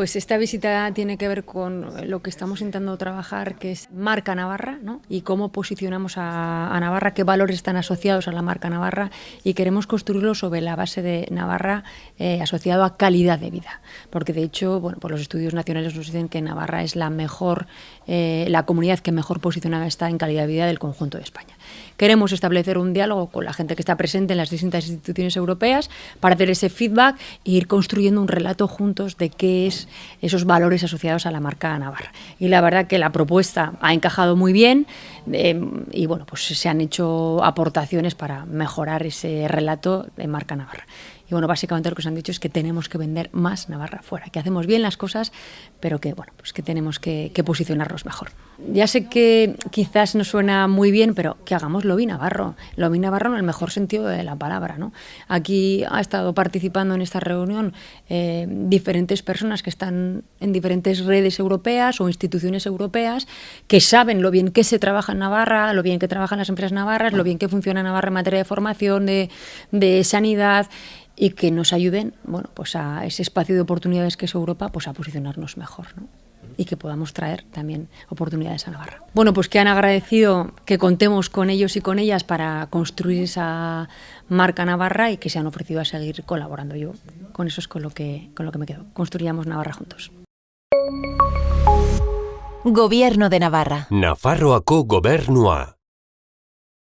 Pues esta visita tiene que ver con lo que estamos intentando trabajar, que es marca Navarra, ¿no? y cómo posicionamos a, Navarra, qué valores están asociados a la marca Navarra, y queremos construirlo sobre la base de Navarra eh, asociado a calidad de vida. Porque de hecho, bueno, pues los estudios nacionales nos dicen que Navarra es la mejor, eh, la comunidad que mejor posicionada está en calidad de vida del conjunto de España. Queremos establecer un diálogo con la gente que está presente en las distintas instituciones europeas para hacer ese feedback e ir construyendo un relato juntos de qué es esos valores asociados a la marca Navarra. Y la verdad que la propuesta ha encajado muy bien eh, y bueno, pues se han hecho aportaciones para mejorar ese relato de marca Navarra. Y bueno, básicamente lo que os han dicho es que tenemos que vender más Navarra fuera, que hacemos bien las cosas, pero que bueno, pues que tenemos que, posicionarnos mejor. Ya sé que quizás no suena muy bien, pero que hagamos lobby navarro, lobby navarro en el mejor sentido de la palabra. ¿no? Aquí ha estado participando en esta reunión eh, diferentes personas que están en diferentes redes europeas o instituciones europeas que saben lo bien que se trabaja en Navarra, lo bien que trabajan las empresas navarras, lo bien que funciona Navarra en materia de formación, de, de sanidad y que nos ayuden bueno, pues a ese espacio de oportunidades que es Europa pues a posicionarnos mejor ¿no? y que podamos traer también oportunidades a Navarra. Bueno, pues que han agradecido que contemos con ellos y con ellas para construir esa marca Navarra y que se han ofrecido a seguir colaborando. Yo con eso es con lo que, con lo que me quedo. Construyamos Navarra juntos. Gobierno de Navarra. Nafarroako gobernua.